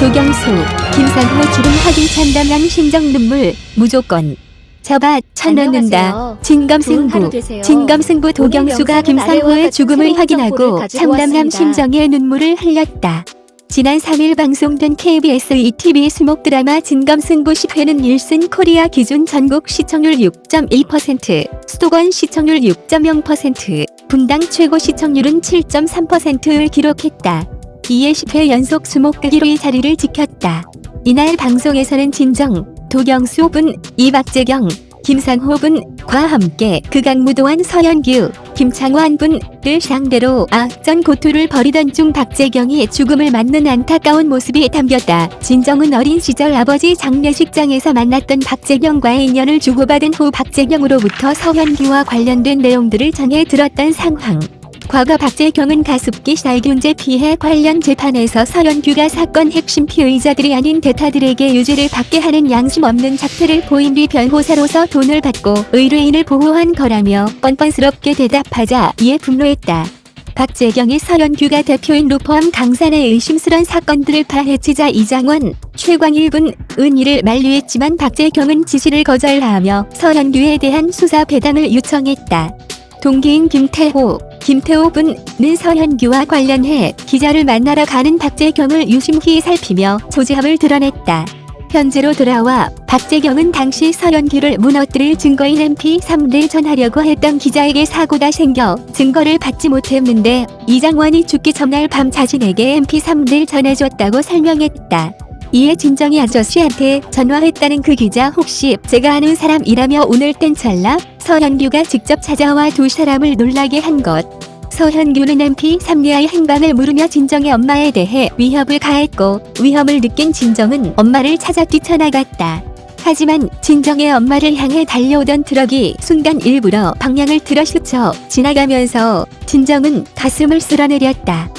도경수, 김상호 죽음 확인 참담한 심정 눈물, 무조건. 저봐, 쳐넣는다. 진검승부. 진검승부 도경수가 김상호의 죽음을 확인하고 참담한. 심정의 눈물을 흘렸다. 지난 3일 방송된 KBS ETV 수목 드라마 진검승부 10회는 1순 코리아 기준 전국 시청률 6.1%, 수도권 시청률 6.0%, 분당 최고 시청률은 7.3%를 기록했다. 이에 10회 연속 수목 1위의 자리를 지켰다. 이날 방송에서는 진정, 도경수 분, 이박재경, 김상호 분과 함께 극악무도한 서현규, 김창완 분을 상대로 악전 고투를 벌이던 중 박재경이 죽음을 맞는 안타까운 모습이 담겼다. 진정은 어린 시절 아버지 장례식장에서 만났던 박재경과의 인연을 주고받은 후 박재경으로부터 서현규와 관련된 내용들을 전해 들었던 상황. 과거 박재경은 가습기 살균제 피해 관련 재판에서 서현규가 사건 핵심 피의자들이 아닌 대타들에게 유죄를 받게 하는 양심 없는 작태를 보인 뒤 변호사로서 돈을 받고 의뢰인을 보호한 거라며 뻔뻔스럽게 대답하자 이에 분노했다. 박재경이 서현규가 대표인 로펌 강산의 의심스런 사건들을 파헤치자 이장원, 최광일 군, 은희를 만류했지만 박재경은 지시를 거절하며 서현규에 대한 수사 배당을 요청했다. 동기인 김태호, 김태호 분은 서현규와 관련해 기자를 만나러 가는 박재경을 유심히 살피며 조지함을 드러냈다. 현재로 돌아와 박재경은 당시 서현규를 무너뜨릴 증거인 MP3를 전하려고 했던 기자에게 사고가 생겨 증거를 받지 못했는데 이장원이 죽기 전날 밤 자신에게 MP3를 전해줬다고 설명했다. 이에 진정이 아저씨한테 전화했다는 그 기자 혹시 제가 아는 사람이라며 오늘 땐 찰나 서현규가 직접 찾아와 두 사람을 놀라게 한 것. 서현규는 MP3리아의 행방을 물으며 진정의 엄마에 대해 위협을 가했고 위험을 느낀 진정은 엄마를 찾아 뛰쳐나갔다. 하지만 진정의 엄마를 향해 달려오던 트럭이 순간 일부러 방향을 틀어 스쳐 지나가면서 진정은 가슴을 쓸어내렸다.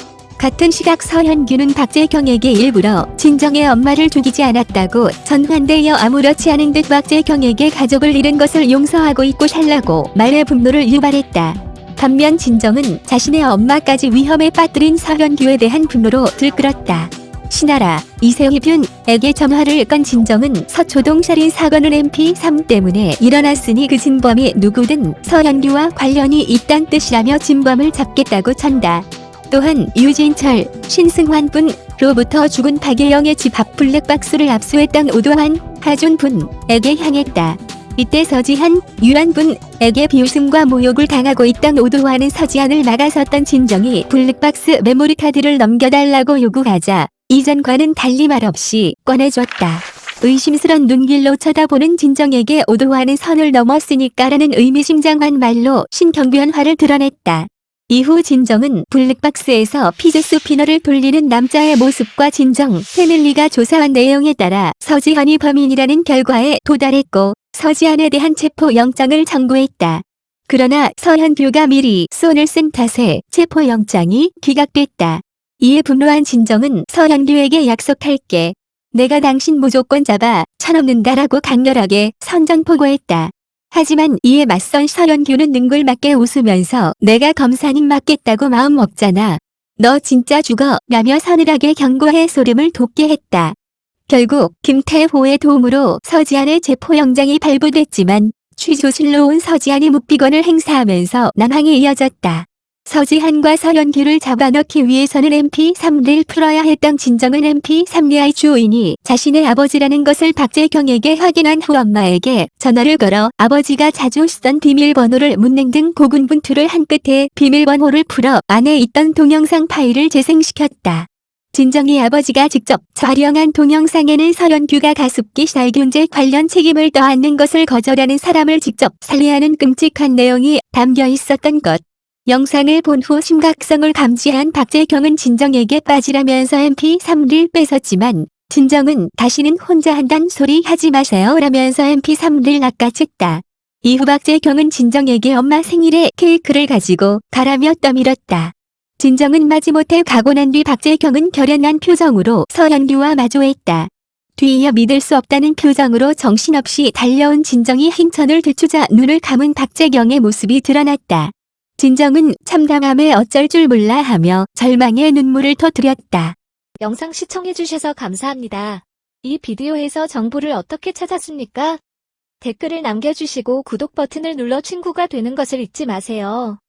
같은 시각 서현규는 박재경에게 일부러 진정의 엄마를 죽이지 않았다고 전한 뒤에 아무렇지 않은 듯 박재경에게 가족을 잃은 것을 용서하고 잊고 살라고 말해 분노를 유발했다. 반면 진정은 자신의 엄마까지 위험에 빠뜨린 서현규에 대한 분노로 들끓었다. 신하라, 이세희균에게 전화를 건 진정은 서초동 살인 사건은 MP3 때문에 일어났으니 그 진범이 누구든 서현규와 관련이 있단 뜻이라며 진범을 잡겠다고 전다. 또한 유진철, 신승환 분로부터 죽은 박예영의 집 앞 블랙박스를 압수했던 오도환, 하준 분에게 향했다. 이때 서지한, 유한 분에게 비웃음과 모욕을 당하고 있던 오도환은 서지한을 막아섰던 진정이 블랙박스 메모리 카드를 넘겨달라고 요구하자 이전과는 달리 말없이 꺼내줬다. 의심스런 눈길로 쳐다보는 진정에게 오도환은 선을 넘었으니까라는 의미심장한 말로 심경변화를 드러냈다. 이후 진정은 블랙박스에서 피젯 스피너를 돌리는 남자의 모습과 진정, 패밀리가 조사한 내용에 따라 서지한이 범인이라는 결과에 도달했고 서지한에 대한 체포영장을 청구했다. 그러나 서현규가 미리 손을 쓴 탓에 체포영장이 기각됐다. 이에 분노한 진정은 서현규에게 약속할게. 내가 당신 무조건 잡아 쳐넘는다라고 강렬하게 선전포고했다. 하지만 이에 맞선 서현규는 능글맞게 웃으면서 내가 검사님 맞겠다고 마음 먹잖아. 너 진짜 죽어 라며 서늘하게 경고해 소름을 돋게 했다. 결국 김태호의 도움으로 서지안의 체포영장이 발부됐지만 취조실로 온 서지안이 묵비권을 행사하면서 난항이 이어졌다. 서지한과 서현규를 잡아넣기 위해서는 MP3를 풀어야 했던 진정은 MP3리아의 주인이 자신의 아버지라는 것을 박재경에게 확인한 후 엄마에게 전화를 걸어 아버지가 자주 쓰던 비밀번호를 묻는 등 고군분투를 한 끝에 비밀번호를 풀어 안에 있던 동영상 파일을 재생시켰다. 진정이 아버지가 직접 촬영한 동영상에는 서현규가 가습기 살균제 관련 책임을 떠안는 것을 거절하는 사람을 직접 살해하는 끔찍한 내용이 담겨 있었던 것. 영상을 본 후 심각성을 감지한 박재경은 진정에게 빠지라면서 MP3를 뺏었지만 진정은 다시는 혼자 한단 소리 하지 마세요 라면서 MP3를 낚아챘다. 이후 박재경은 진정에게 엄마 생일에 케이크를 가지고 가라며 떠밀었다. 진정은 마지못해 가고 난 뒤 박재경은 결연한 표정으로 서현규와 마주했다. 뒤이어 믿을 수 없다는 표정으로 정신없이 달려온 진정이 힘천을 들추자 눈을 감은 박재경의 모습이 드러났다. 진정은 참담함에 어쩔 줄 몰라 하며 절망의 눈물을 터뜨렸다. 영상 시청해주셔서 감사합니다. 이 비디오에서 정보를 어떻게 찾았습니까? 댓글을 남겨주시고 구독 버튼을 눌러 친구가 되는 것을 잊지 마세요.